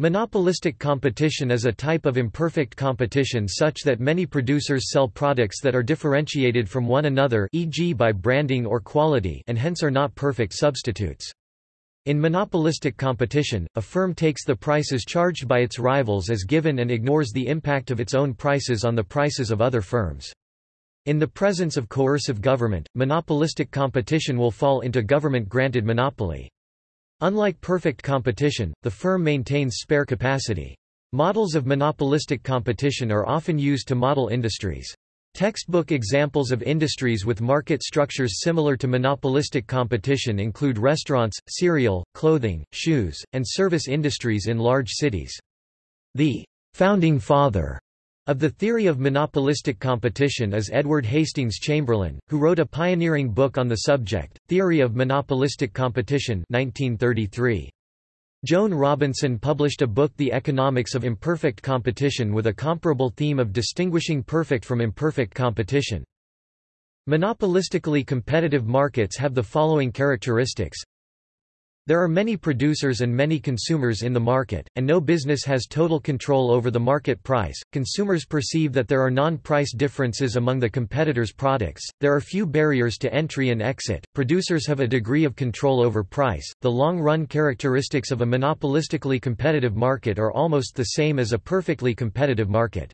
Monopolistic competition is a type of imperfect competition such that many producers sell products that are differentiated from one another e.g. by branding or quality and hence are not perfect substitutes. In monopolistic competition, a firm takes the prices charged by its rivals as given and ignores the impact of its own prices on the prices of other firms. In the presence of coercive government, monopolistic competition will fall into government-granted monopoly. Unlike perfect competition, the firm maintains spare capacity. Models of monopolistic competition are often used to model industries. Textbook examples of industries with market structures similar to monopolistic competition include restaurants, cereal, clothing, shoes, and service industries in large cities. The founding father of the theory of monopolistic competition is Edward Hastings Chamberlin, who wrote a pioneering book on the subject, Theory of Monopolistic Competition 1933. Joan Robinson published a book The Economics of Imperfect Competition with a comparable theme of distinguishing perfect from imperfect competition. Monopolistically competitive markets have the following characteristics there are many producers and many consumers in the market, and no business has total control over the market price. Consumers perceive that there are non price differences among the competitors' products, there are few barriers to entry and exit, producers have a degree of control over price. The long run characteristics of a monopolistically competitive market are almost the same as a perfectly competitive market.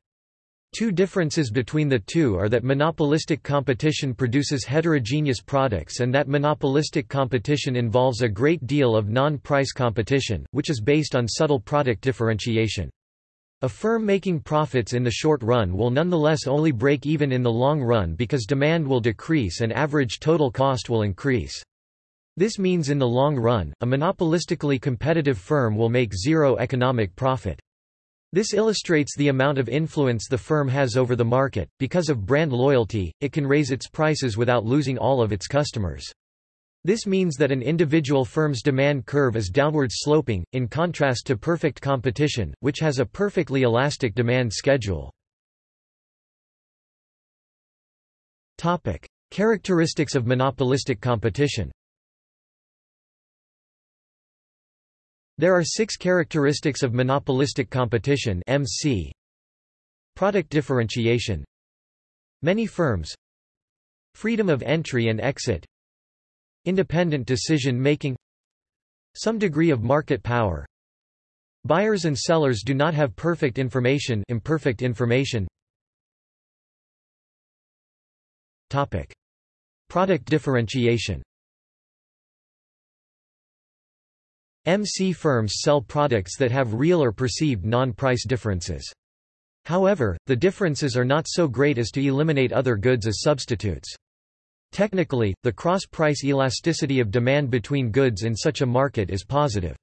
Two differences between the two are that monopolistic competition produces heterogeneous products and that monopolistic competition involves a great deal of non-price competition, which is based on subtle product differentiation. A firm making profits in the short run will nonetheless only break even in the long run because demand will decrease and average total cost will increase. This means in the long run, a monopolistically competitive firm will make zero economic profit. This illustrates the amount of influence the firm has over the market. Because of brand loyalty, it can raise its prices without losing all of its customers. This means that an individual firm's demand curve is downward sloping, in contrast to perfect competition, which has a perfectly elastic demand schedule. Topic: Characteristics of monopolistic competition. There are six characteristics of monopolistic competition MC. Product differentiation. Many firms. Freedom of entry and exit. Independent decision making. Some degree of market power. Buyers and sellers do not have perfect information imperfect information. Topic. Product differentiation MC firms sell products that have real or perceived non-price differences. However, the differences are not so great as to eliminate other goods as substitutes. Technically, the cross-price elasticity of demand between goods in such a market is positive.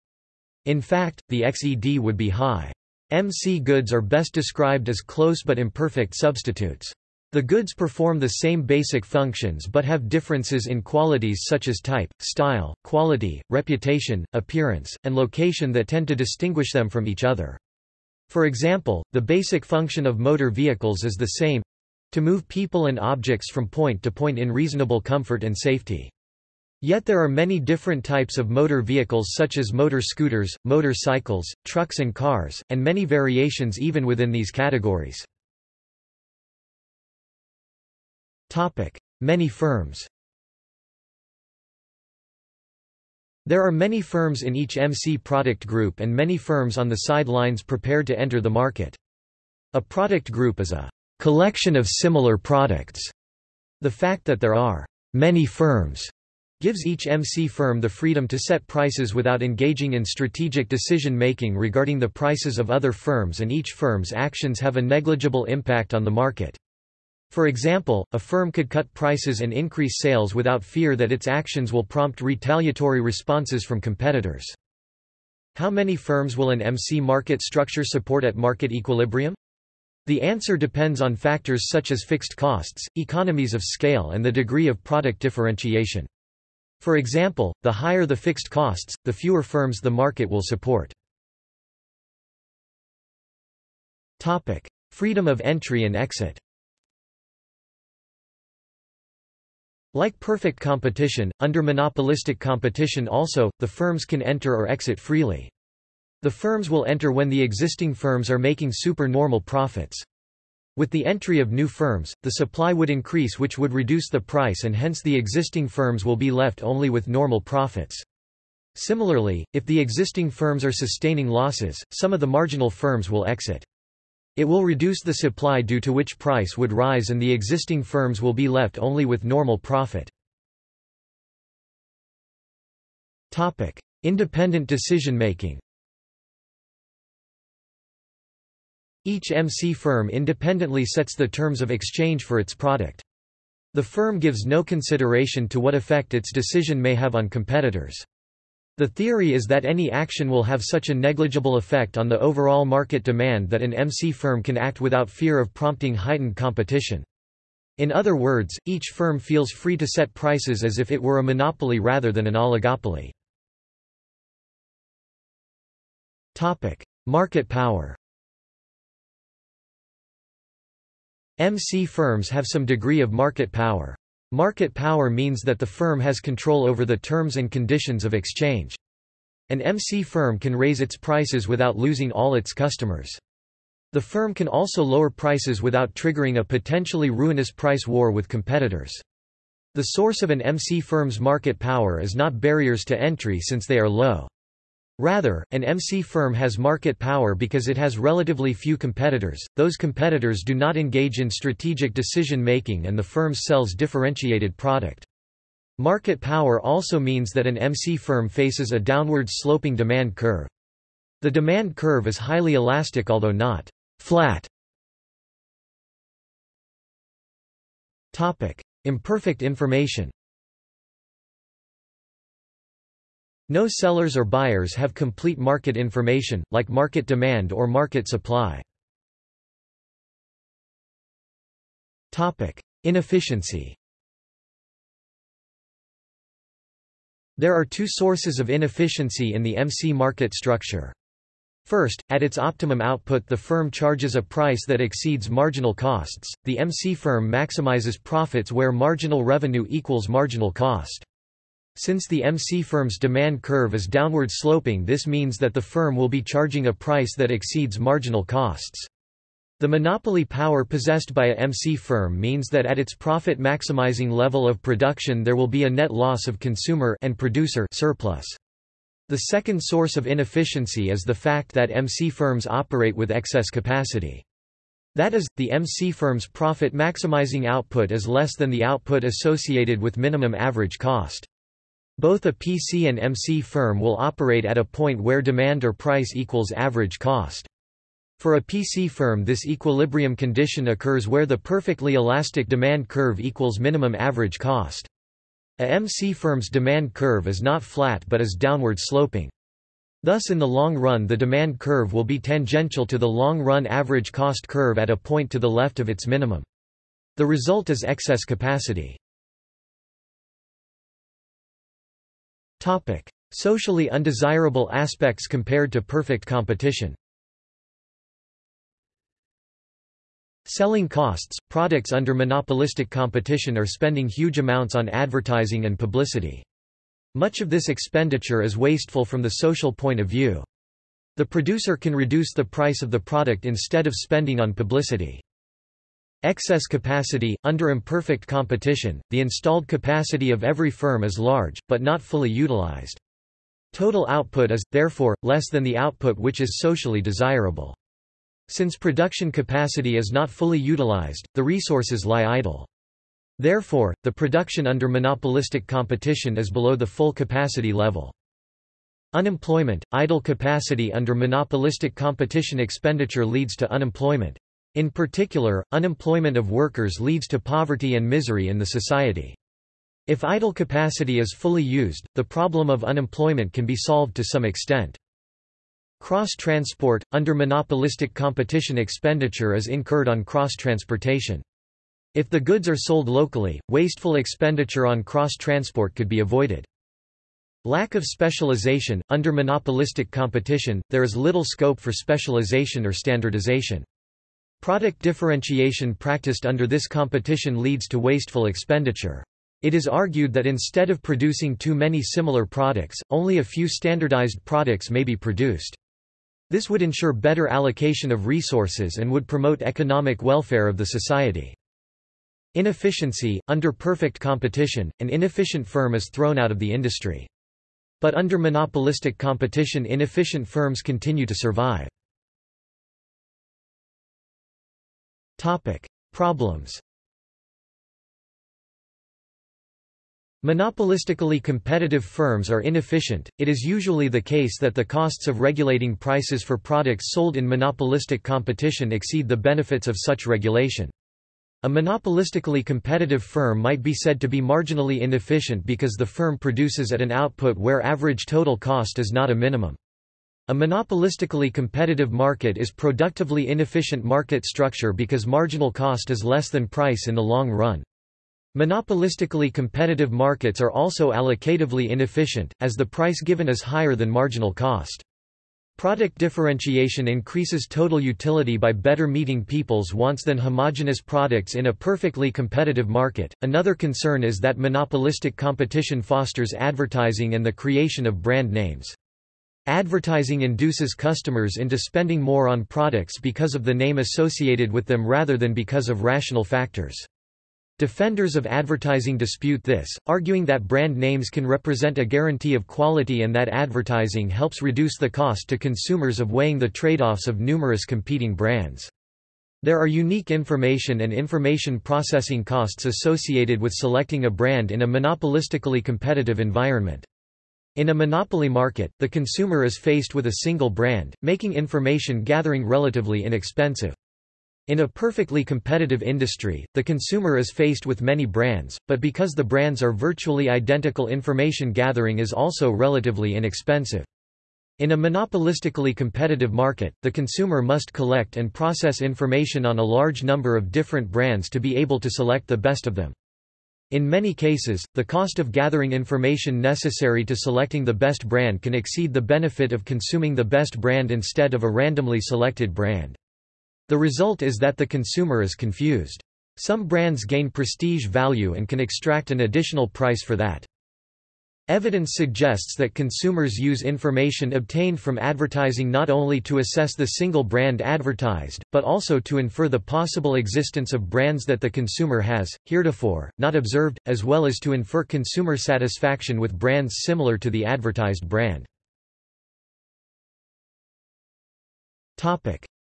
In fact, the XED would be high. MC goods are best described as close but imperfect substitutes. The goods perform the same basic functions but have differences in qualities such as type, style, quality, reputation, appearance, and location that tend to distinguish them from each other. For example, the basic function of motor vehicles is the same to move people and objects from point to point in reasonable comfort and safety. Yet there are many different types of motor vehicles such as motor scooters, motorcycles, trucks and cars, and many variations even within these categories. Many firms. There are many firms in each MC product group and many firms on the sidelines prepared to enter the market. A product group is a collection of similar products. The fact that there are many firms gives each MC firm the freedom to set prices without engaging in strategic decision-making regarding the prices of other firms and each firm's actions have a negligible impact on the market. For example, a firm could cut prices and increase sales without fear that its actions will prompt retaliatory responses from competitors. How many firms will an MC market structure support at market equilibrium? The answer depends on factors such as fixed costs, economies of scale and the degree of product differentiation. For example, the higher the fixed costs, the fewer firms the market will support. Topic. Freedom of entry and exit Like perfect competition, under monopolistic competition also, the firms can enter or exit freely. The firms will enter when the existing firms are making supernormal profits. With the entry of new firms, the supply would increase which would reduce the price and hence the existing firms will be left only with normal profits. Similarly, if the existing firms are sustaining losses, some of the marginal firms will exit. It will reduce the supply due to which price would rise and the existing firms will be left only with normal profit. Independent decision making Each MC firm independently sets the terms of exchange for its product. The firm gives no consideration to what effect its decision may have on competitors. The theory is that any action will have such a negligible effect on the overall market demand that an MC firm can act without fear of prompting heightened competition. In other words, each firm feels free to set prices as if it were a monopoly rather than an oligopoly. Topic: Market power MC firms have some degree of market power. Market power means that the firm has control over the terms and conditions of exchange. An MC firm can raise its prices without losing all its customers. The firm can also lower prices without triggering a potentially ruinous price war with competitors. The source of an MC firm's market power is not barriers to entry since they are low. Rather, an MC firm has market power because it has relatively few competitors, those competitors do not engage in strategic decision-making and the firm sells differentiated product. Market power also means that an MC firm faces a downward sloping demand curve. The demand curve is highly elastic although not flat. Imperfect information No sellers or buyers have complete market information, like market demand or market supply. Inefficiency There are two sources of inefficiency in the MC market structure. First, at its optimum output the firm charges a price that exceeds marginal costs, the MC firm maximizes profits where marginal revenue equals marginal cost. Since the MC firm's demand curve is downward sloping this means that the firm will be charging a price that exceeds marginal costs. The monopoly power possessed by a MC firm means that at its profit maximizing level of production there will be a net loss of consumer and producer surplus. The second source of inefficiency is the fact that MC firms operate with excess capacity. That is, the MC firm's profit maximizing output is less than the output associated with minimum average cost. Both a PC and MC firm will operate at a point where demand or price equals average cost. For a PC firm this equilibrium condition occurs where the perfectly elastic demand curve equals minimum average cost. A MC firm's demand curve is not flat but is downward sloping. Thus in the long run the demand curve will be tangential to the long-run average cost curve at a point to the left of its minimum. The result is excess capacity. Topic: Socially undesirable aspects compared to perfect competition. Selling costs – Products under monopolistic competition are spending huge amounts on advertising and publicity. Much of this expenditure is wasteful from the social point of view. The producer can reduce the price of the product instead of spending on publicity. Excess capacity – Under imperfect competition, the installed capacity of every firm is large, but not fully utilized. Total output is, therefore, less than the output which is socially desirable. Since production capacity is not fully utilized, the resources lie idle. Therefore, the production under monopolistic competition is below the full capacity level. Unemployment – Idle capacity under monopolistic competition expenditure leads to unemployment. In particular, unemployment of workers leads to poverty and misery in the society. If idle capacity is fully used, the problem of unemployment can be solved to some extent. Cross-transport – Under monopolistic competition expenditure is incurred on cross-transportation. If the goods are sold locally, wasteful expenditure on cross-transport could be avoided. Lack of specialization – Under monopolistic competition, there is little scope for specialization or standardization. Product differentiation practiced under this competition leads to wasteful expenditure. It is argued that instead of producing too many similar products, only a few standardized products may be produced. This would ensure better allocation of resources and would promote economic welfare of the society. Inefficiency – Under perfect competition, an inefficient firm is thrown out of the industry. But under monopolistic competition inefficient firms continue to survive. Problems Monopolistically competitive firms are inefficient. It is usually the case that the costs of regulating prices for products sold in monopolistic competition exceed the benefits of such regulation. A monopolistically competitive firm might be said to be marginally inefficient because the firm produces at an output where average total cost is not a minimum. A monopolistically competitive market is productively inefficient market structure because marginal cost is less than price in the long run. Monopolistically competitive markets are also allocatively inefficient, as the price given is higher than marginal cost. Product differentiation increases total utility by better meeting people's wants than homogeneous products in a perfectly competitive market. Another concern is that monopolistic competition fosters advertising and the creation of brand names. Advertising induces customers into spending more on products because of the name associated with them rather than because of rational factors. Defenders of advertising dispute this, arguing that brand names can represent a guarantee of quality and that advertising helps reduce the cost to consumers of weighing the trade-offs of numerous competing brands. There are unique information and information processing costs associated with selecting a brand in a monopolistically competitive environment. In a monopoly market, the consumer is faced with a single brand, making information gathering relatively inexpensive. In a perfectly competitive industry, the consumer is faced with many brands, but because the brands are virtually identical information gathering is also relatively inexpensive. In a monopolistically competitive market, the consumer must collect and process information on a large number of different brands to be able to select the best of them. In many cases, the cost of gathering information necessary to selecting the best brand can exceed the benefit of consuming the best brand instead of a randomly selected brand. The result is that the consumer is confused. Some brands gain prestige value and can extract an additional price for that. Evidence suggests that consumers use information obtained from advertising not only to assess the single brand advertised, but also to infer the possible existence of brands that the consumer has, heretofore, not observed, as well as to infer consumer satisfaction with brands similar to the advertised brand.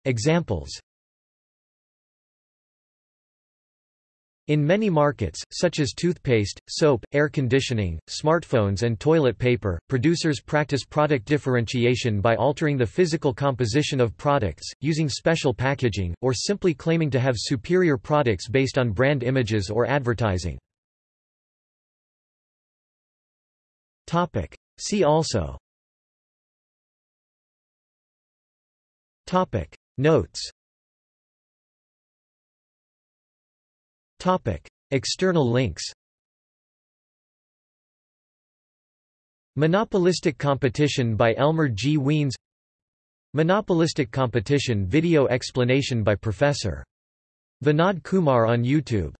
Examples In many markets, such as toothpaste, soap, air conditioning, smartphones and toilet paper, producers practice product differentiation by altering the physical composition of products, using special packaging, or simply claiming to have superior products based on brand images or advertising. See also. Notes External links Monopolistic Competition by Elmer G. Wiens Monopolistic Competition video explanation by Professor. Vinod Kumar on YouTube